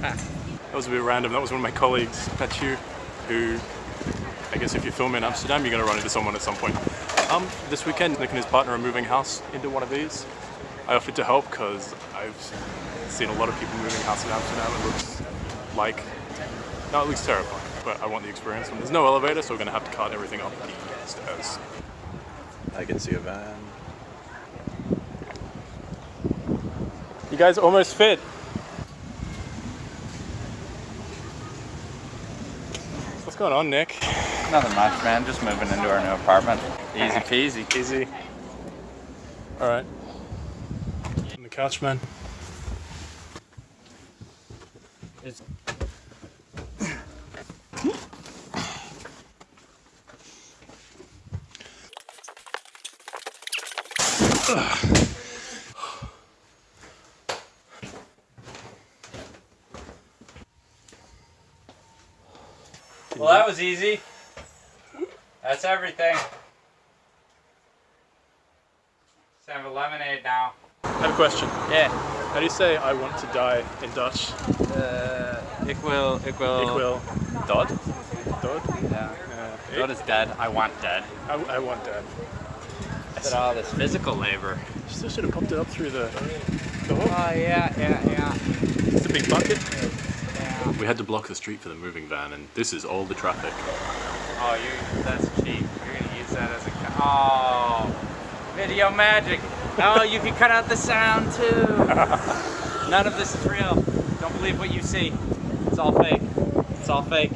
That was a bit random. That was one of my colleagues, Pachu, who I guess if you film in Amsterdam, you're going to run into someone at some point. Um, this weekend, Nick and his partner are moving house into one of these. I offered to help because I've seen a lot of people moving house in Amsterdam. It looks like, no, it looks terrifying, but I want the experience. And there's no elevator, so we're going to have to cart everything up the stairs. I can see a van. You guys almost fit. Going on, Nick? Nothing much, man. Just moving into our new apartment. Easy peasy. Easy. All right. On the couch, man. It's well, that was easy. That's everything. Let's have a lemonade now. I have a question. Yeah. How do you say I want to die in Dutch? Uh, ik wil, ik wil. Ik wil Dood? dood. Yeah. Uh, Dood is dead. I want dead. I, I want dead. At all this physical labor. You still should have pumped it up through the, the hole. Oh yeah, yeah, yeah. It's a big bucket. We had to block the street for the moving van, and this is all the traffic. Oh, you. That's cheap. You're gonna use that as a... Oh, video magic. Oh, you can cut out the sound too. None of this is real. Don't believe what you see. It's all fake. It's all fake.